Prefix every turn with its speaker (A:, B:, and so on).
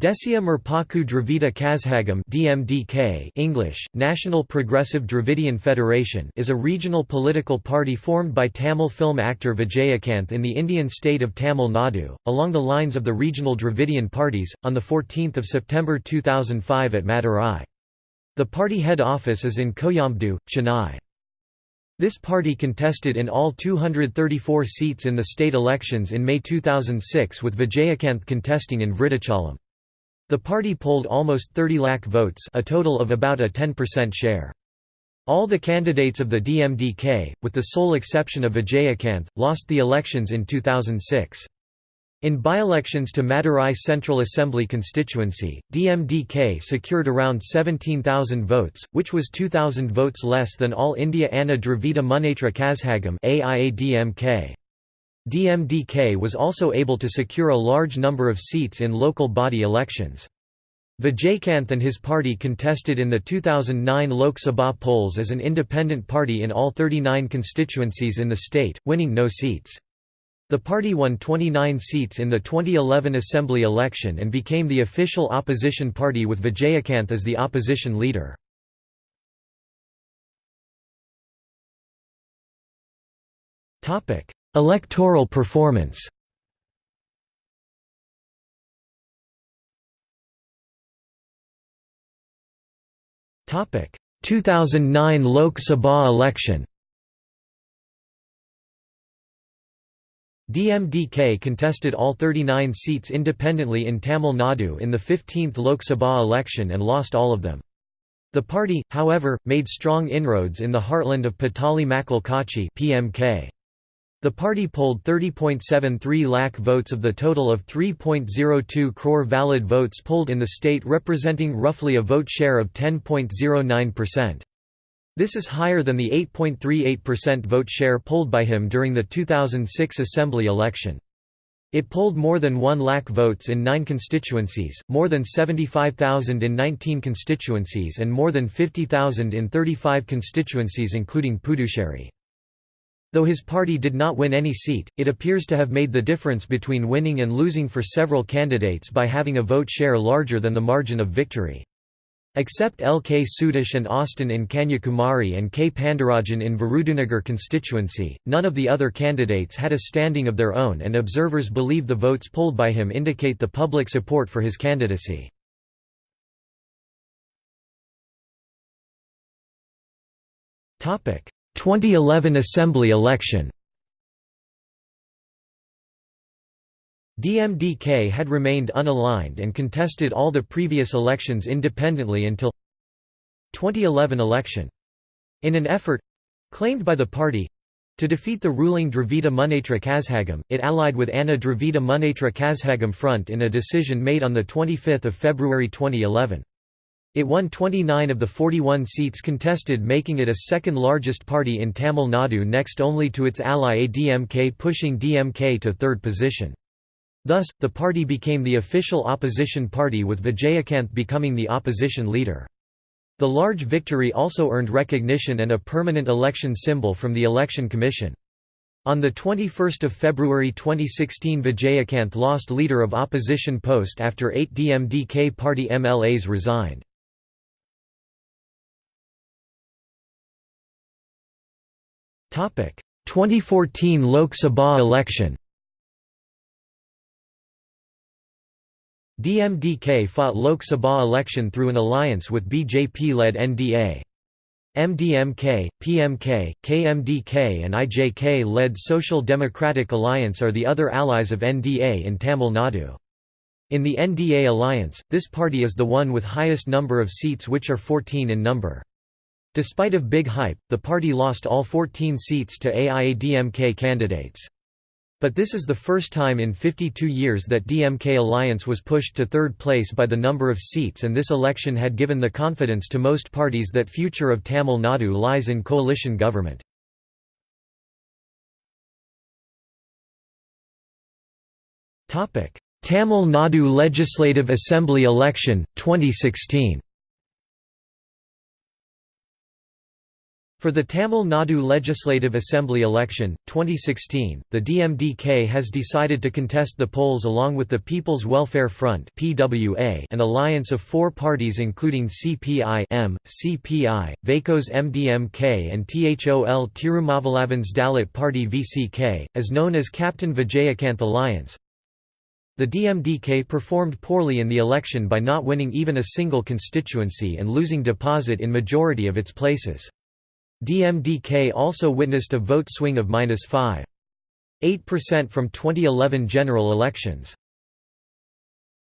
A: Desiya Murpokku Dravida Kazhagam DMDK English, National Progressive Dravidian Federation is a regional political party formed by Tamil film actor Vijayakanth in the Indian state of Tamil Nadu, along the lines of the regional Dravidian parties, on 14 September 2005 at Madurai. The party head office is in Koyambedu, Chennai. This party contested in all 234 seats in the state elections in May 2006 with Vijayakanth contesting in Vridachalam. The party polled almost 30 lakh votes a total of about a 10% share. All the candidates of the DMDK, with the sole exception of Vijayakanth, lost the elections in 2006. In by-elections to Madurai Central Assembly constituency, DMDK secured around 17,000 votes, which was 2,000 votes less than All India Anna Dravida Munnetra Kazhagam. DMDK was also able to secure a large number of seats in local body elections. Vijayakanth and his party contested in the 2009 Lok Sabha polls as an independent party in all 39 constituencies in the state, winning no seats. The party won 29 seats in the 2011 assembly election and became the official opposition party with Vijayakanth as the opposition leader. Topic: Electoral performance Topic 2009 Lok Sabha election DMDK contested all 39 seats independently in Tamil Nadu in the 15th Lok Sabha election and lost all of them. The party, however, made strong inroads in the heartland of Pattali Makkal Katchi PMK. The party polled 30.73 lakh votes of the total of 3.02 crore valid votes polled in the state representing roughly a vote share of 10.09%. This is higher than the 8.38% vote share polled by him during the 2006 assembly election. It polled more than 1 lakh votes in 9 constituencies, more than 75,000 in 19 constituencies and more than 50,000 in 35 constituencies including Puducherry. Though his party did not win any seat, it appears to have made the difference between winning and losing for several candidates by having a vote share larger than the margin of victory. Except L. K. Sudesh and Austin in Kanyakumari and K. Pandiarajan in Virudhunagar constituency, none of the other candidates had a standing of their own and observers believe the votes polled by him indicate the public support for his candidacy. 2011 Assembly election DMDK had remained unaligned and contested all the previous elections independently until 2011 election. In an effort—claimed by the party—to defeat the ruling Dravida Munnetra Kazhagam, it allied with Anna Dravida Munnetra Kazhagam Front in a decision made on 25 February 2011. It won 29 of the 41 seats contested making it a second largest party in Tamil Nadu next only to its ally ADMK pushing DMK to third position. Thus, the party became the official opposition party with Vijayakanth becoming the opposition leader. The large victory also earned recognition and a permanent election symbol from the Election Commission. On 21 February 2016 Vijayakanth lost leader of opposition post after eight DMDK party MLAs resigned. 2014 Lok Sabha election DMDK fought Lok Sabha election through an alliance with BJP-led NDA. MDMK, PMK, KMDK and IJK-led Social Democratic Alliance are the other allies of NDA in Tamil Nadu. In the NDA alliance, this party is the one with highest number of seats which are 14 in number. Despite of big hype, the party lost all 14 seats to AIADMK candidates. But this is the first time in 52 years that DMK alliance was pushed to third place by the number of seats and this election had given the confidence to most parties that future of Tamil Nadu lies in coalition government. Tamil Nadu Legislative Assembly election, 2016 For the Tamil Nadu Legislative Assembly election, 2016, the DMDK has decided to contest the polls along with the People's Welfare Front an alliance of four parties including CPI M, CPI, Vaiko's MDMK and THOL Tirumavalavan's Dalit Party VCK, as known as Captain Vijayakanth Alliance. The DMDK performed poorly in the election by not winning even a single constituency and losing deposit in majority of its places. DMDK also witnessed a vote swing of -5.8% from 2011 general elections.